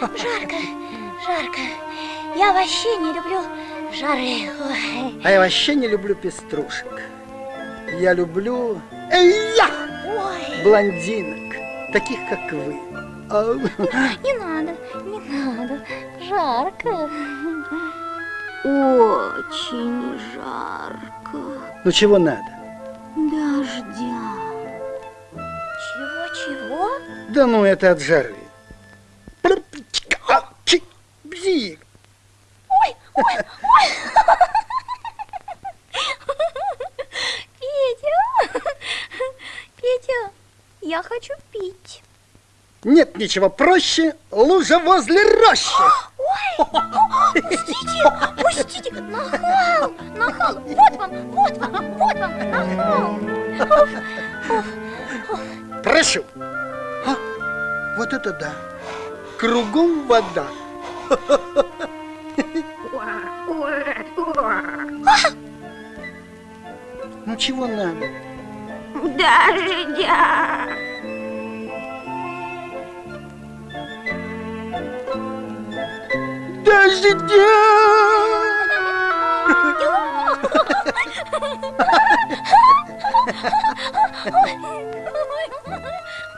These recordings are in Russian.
Жарко, жарко. Я вообще не люблю жары. А я вообще не люблю пеструшек. Я люблю я! Ой. блондинок, таких как вы. А не надо, не надо. Жарко. Очень жарко. Ну, чего надо? Дождя. Чего-чего? Да ну, это от жары. Бзик. Ой, ой, ой. Петя, Петя, я хочу пить. Нет ничего проще, лужа возле рощи. Пустите, пустите, нахал, нахал, вот вам, вот вам, вот вам, нахал. Прошу. А, вот это да. Кругом вода. Ну чего надо? Дождя.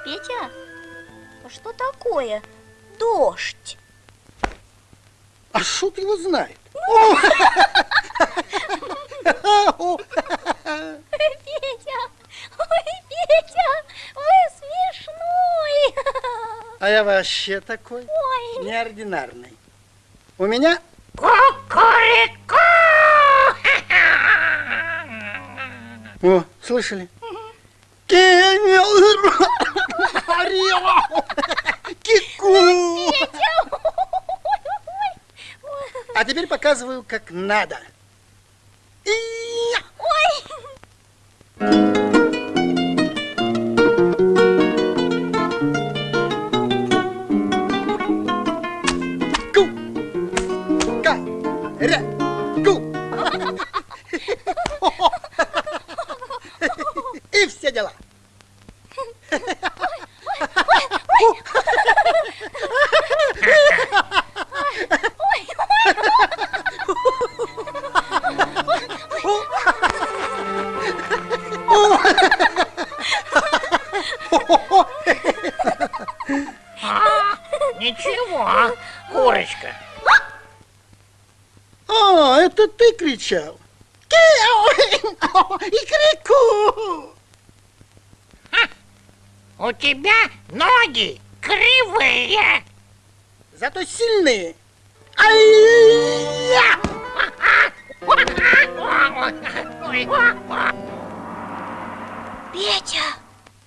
Петя, а что такое дождь? А шут его знает. Петя, ой, Петя, вы смешной. А я вообще такой Ой. неординарный. У меня Кукурику! О, слышали? Кику! А теперь показываю, как надо. И-я! Ничего, курочка. А, это ты кричал. Киау! И крику! У тебя ноги кривые. Зато сильные. Петя,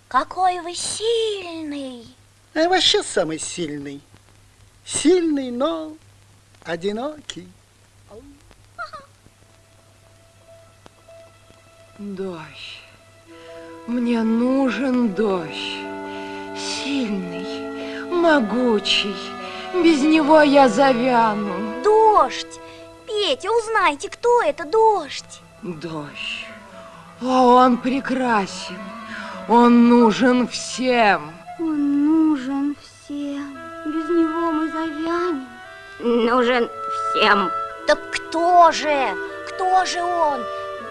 какой вы сильный. А я вообще самый сильный. Сильный, но одинокий. Дождь. Мне нужен дождь. Сильный, могучий. Без него я завяну. Дождь. Петя, узнайте, кто это дождь. Дождь. О, он прекрасен. Он нужен всем. Он нужен всем. Без него мы завянем. Нужен всем. Так кто же? Кто же он?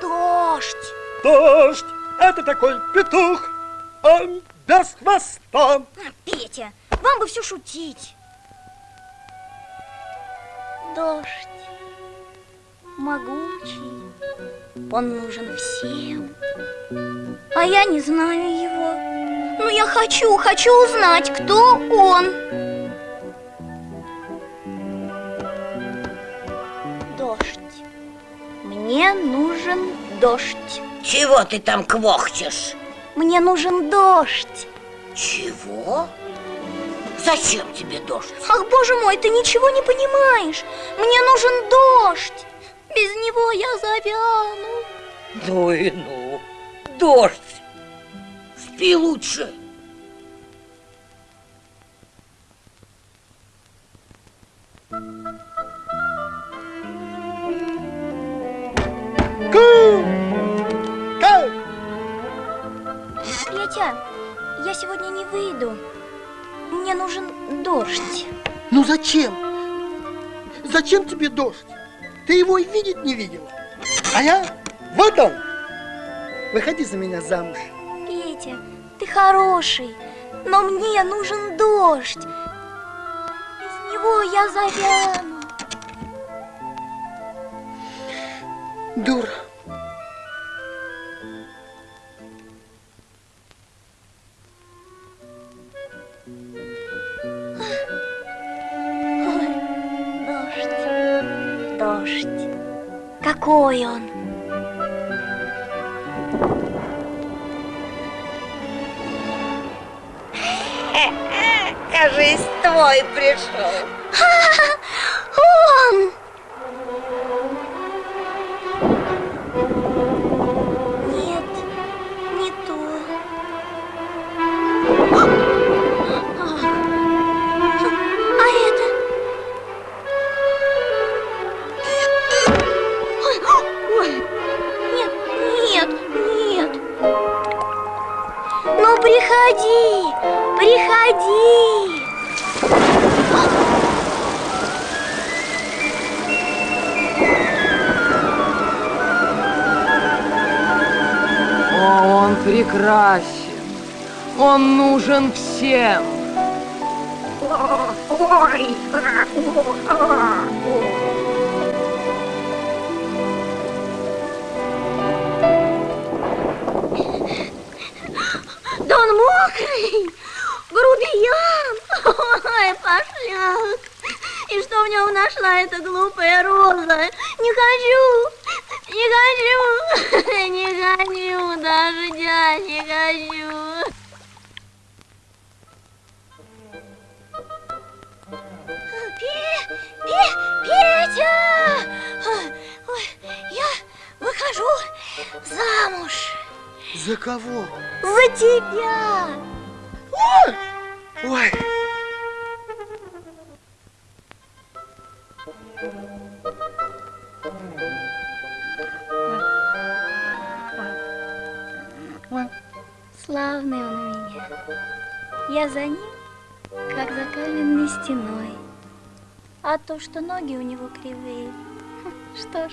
Дождь. Дождь – это такой петух, он без хвоста. Петя, вам бы все шутить. Дождь могучий, он нужен всем. А я не знаю его. Но я хочу, хочу узнать, кто он. Дождь. Мне нужен дождь. Чего ты там квохчешь? Мне нужен дождь. Чего? Зачем тебе дождь? Ах, боже мой, ты ничего не понимаешь. Мне нужен дождь. Без него я завяну. Ну и ну, дождь. Спи лучше. Ку! Ка! Я сегодня не выйду. Мне нужен дождь. Ну зачем? Зачем тебе дождь? Ты его и видеть не видела. А я, вот он. Выходи за меня замуж. Петя, ты хороший, но мне нужен дождь. Без него я завяну. Дура. Какой он? Кажись, твой пришел. Прекрасен. Он нужен всем. Да он мокрый, грубиян, ой, пошляк. И что в нем нашла эта глупая роза? Не хочу, не хочу, не хочу выхожу замуж За кого? за тебя. Ой, Славный он у меня. Я за ним, как за каменной стеной. А то, что ноги у него кривые, что ж,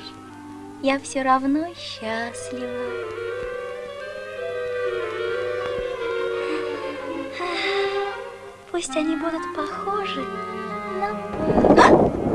я все равно счастлива. Пусть они будут похожи на... А!